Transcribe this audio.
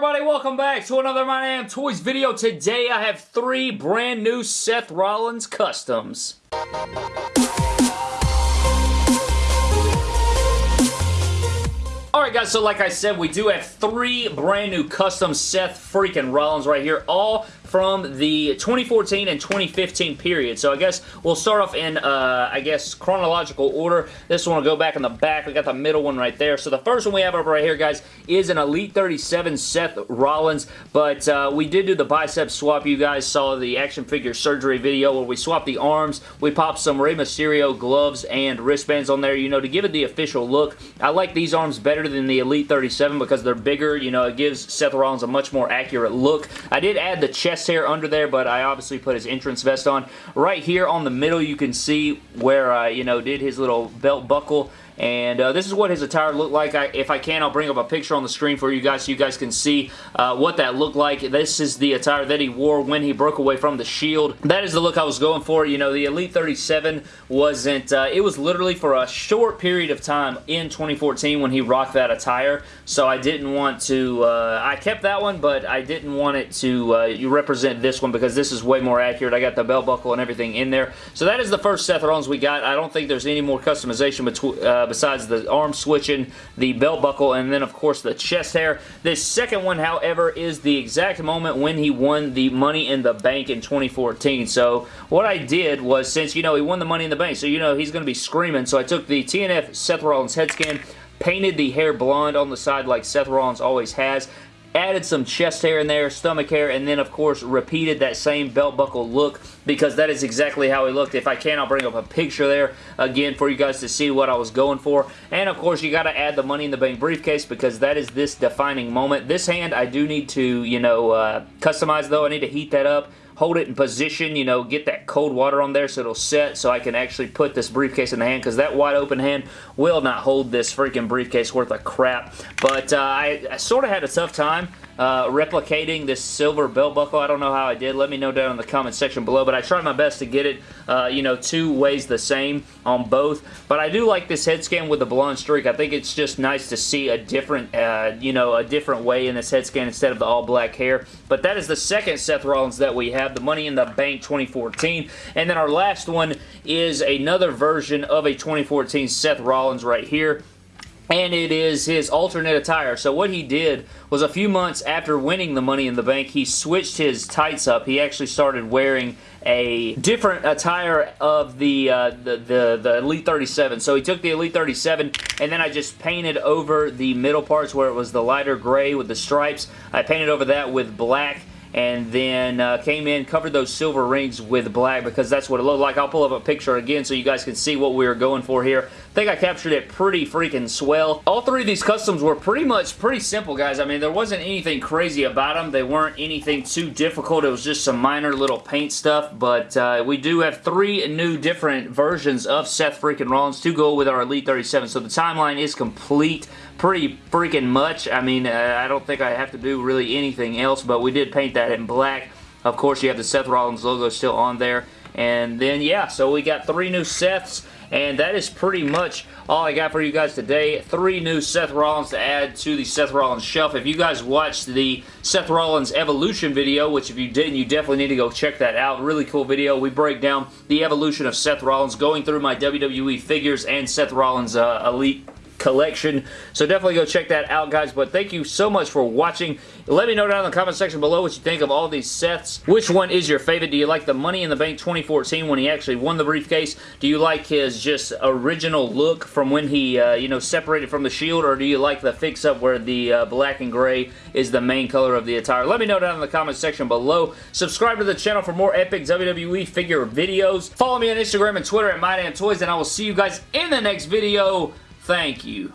everybody? Welcome back to another My Damn Toys video. Today I have three brand new Seth Rollins customs. Alright guys, so like I said, we do have three brand new custom Seth freaking Rollins right here, all from the 2014 and 2015 period. So I guess we'll start off in, uh, I guess, chronological order. This one will go back in the back. We got the middle one right there. So the first one we have over right here, guys, is an Elite 37 Seth Rollins, but uh, we did do the bicep swap. You guys saw the action figure surgery video where we swapped the arms. We popped some Rey Mysterio gloves and wristbands on there, you know, to give it the official look. I like these arms better than the Elite 37 because they're bigger. You know, it gives Seth Rollins a much more accurate look. I did add the chest hair under there, but I obviously put his entrance vest on. Right here on the middle, you can see where I, you know, did his little belt buckle and uh, this is what his attire looked like. I, if I can, I'll bring up a picture on the screen for you guys so you guys can see uh, what that looked like. This is the attire that he wore when he broke away from the Shield. That is the look I was going for. You know, the Elite 37 wasn't, uh, it was literally for a short period of time in 2014 when he rocked that attire. So I didn't want to, uh, I kept that one, but I didn't want it to uh, represent this one because this is way more accurate. I got the belt buckle and everything in there. So that is the first Seth Rollins we got. I don't think there's any more customization between uh, besides the arm switching, the belt buckle, and then of course the chest hair. This second one, however, is the exact moment when he won the Money in the Bank in 2014. So what I did was, since, you know, he won the Money in the Bank, so you know he's going to be screaming, so I took the TNF Seth Rollins head scan, painted the hair blonde on the side like Seth Rollins always has, added some chest hair in there, stomach hair, and then of course repeated that same belt buckle look because that is exactly how he looked. If I can, I'll bring up a picture there again for you guys to see what I was going for. And of course, you got to add the Money in the Bank briefcase because that is this defining moment. This hand, I do need to, you know, uh, customize though. I need to heat that up hold it in position, you know, get that cold water on there so it'll set so I can actually put this briefcase in the hand because that wide open hand will not hold this freaking briefcase worth of crap. But uh, I, I sort of had a tough time uh, replicating this silver belt buckle. I don't know how I did. Let me know down in the comment section below, but I tried my best to get it, uh, you know, two ways the same on both. But I do like this head scan with the blonde streak. I think it's just nice to see a different, uh, you know, a different way in this head scan instead of the all black hair. But that is the second Seth Rollins that we have, the Money in the Bank 2014. And then our last one is another version of a 2014 Seth Rollins right here and it is his alternate attire. So what he did was a few months after winning the Money in the Bank, he switched his tights up. He actually started wearing a different attire of the, uh, the, the, the Elite 37. So he took the Elite 37 and then I just painted over the middle parts where it was the lighter gray with the stripes. I painted over that with black and then uh, came in, covered those silver rings with black because that's what it looked like. I'll pull up a picture again so you guys can see what we were going for here. I think I captured it pretty freaking swell. All three of these customs were pretty much pretty simple, guys. I mean, there wasn't anything crazy about them. They weren't anything too difficult. It was just some minor little paint stuff, but uh, we do have three new different versions of Seth freaking Rollins to go with our Elite 37, so the timeline is complete pretty freaking much. I mean, uh, I don't think I have to do really anything else, but we did paint that in black. Of course, you have the Seth Rollins logo still on there. And then, yeah, so we got three new Seths. And that is pretty much all I got for you guys today. Three new Seth Rollins to add to the Seth Rollins shelf. If you guys watched the Seth Rollins Evolution video, which if you didn't, you definitely need to go check that out. Really cool video. We break down the evolution of Seth Rollins, going through my WWE figures and Seth Rollins uh, Elite collection. So definitely go check that out, guys. But thank you so much for watching. Let me know down in the comment section below what you think of all these sets. Which one is your favorite? Do you like the Money in the Bank 2014 when he actually won the briefcase? Do you like his just original look from when he, uh, you know, separated from the Shield? Or do you like the fix-up where the uh, black and gray is the main color of the attire? Let me know down in the comment section below. Subscribe to the channel for more epic WWE figure videos. Follow me on Instagram and Twitter at MyDamnToys, and I will see you guys in the next video. Thank you.